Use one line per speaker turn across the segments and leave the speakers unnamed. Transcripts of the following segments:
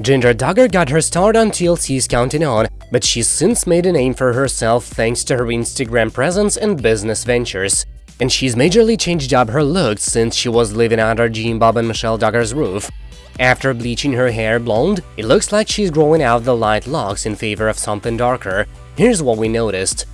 Jinger Duggar got her start on TLC's Counting On, but she's since made a name for herself thanks to her Instagram presence and business ventures. And she's majorly changed up her looks since she was living under Jim Bob and Michelle Duggar's roof. After bleaching her hair blonde, it looks like she's growing out the light locks in favor of something darker. Here's what we noticed.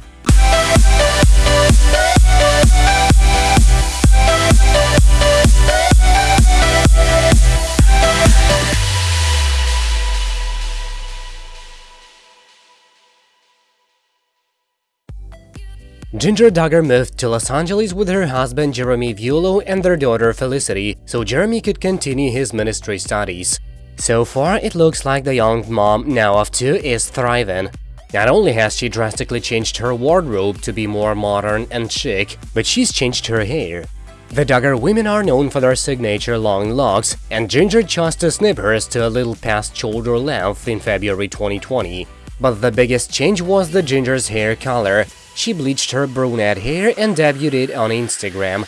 Jinger Duggar moved to Los Angeles with her husband Jeremy Vuolo and their daughter Felicity, so Jeremy could continue his ministry studies. So far, it looks like the young mom, now of two, is thriving. Not only has she drastically changed her wardrobe to be more modern and chic, but she's changed her hair. The Duggar women are known for their signature long locks, and Jinger chose to snip hers to a little past shoulder length in February 2020. But the biggest change was the Jinger's hair color, she bleached her brunette hair and debuted on Instagram.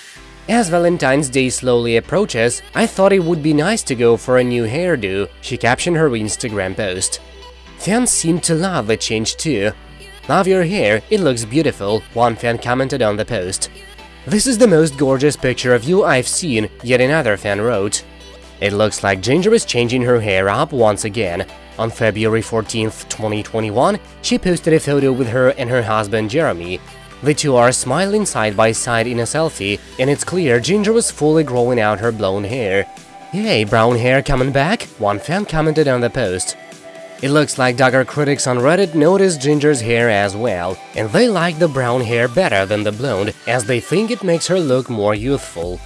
As Valentine's Day slowly approaches, I thought it would be nice to go for a new hairdo, she captioned her Instagram post. Fans seem to love the change too. Love your hair, it looks beautiful, one fan commented on the post. This is the most gorgeous picture of you I've seen, yet another fan wrote. It looks like Jinger is changing her hair up once again. On February 14, 2021, she posted a photo with her and her husband Jeremy. The two are smiling side by side in a selfie, and it's clear Jinger was fully growing out her blonde hair. Yay, brown hair coming back? One fan commented on the post. It looks like Duggar critics on Reddit noticed Jinger's hair as well, and they like the brown hair better than the blonde, as they think it makes her look more youthful.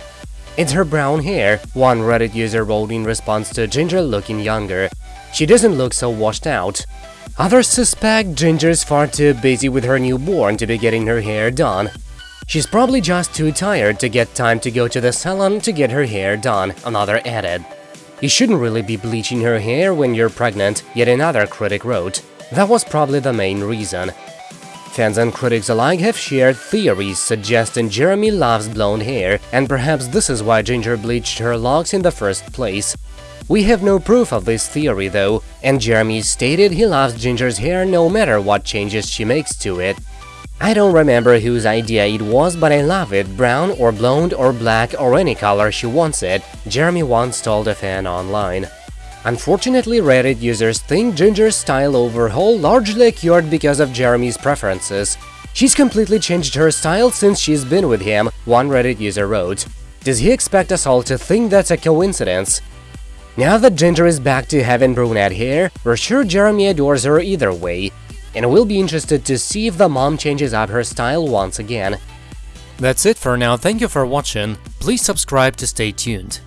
It's her brown hair, one Reddit user wrote in response to Jinger looking younger. She doesn't look so washed out. Others suspect Jinger's far too busy with her newborn to be getting her hair done. She's probably just too tired to get time to go to the salon to get her hair done, another added. You shouldn't really be bleaching her hair when you're pregnant, yet another critic wrote. That was probably the main reason. Fans and critics alike have shared theories suggesting Jeremy loves blonde hair, and perhaps this is why Jinger bleached her locks in the first place. We have no proof of this theory though, and Jeremy stated he loves Jinger's hair no matter what changes she makes to it. I don't remember whose idea it was, but I love it, brown or blonde or black or any color she wants it, Jeremy once told a fan online. Unfortunately, Reddit users think Jinger's style overhaul largely occurred because of Jeremy's preferences. She's completely changed her style since she's been with him, one Reddit user wrote. Does he expect us all to think that's a coincidence? Now that Jinger is back to having brunette hair, we're sure Jeremy adores her either way, and we'll be interested to see if the mom changes up her style once again.
That's it for now, thank you for watching, please subscribe to stay tuned.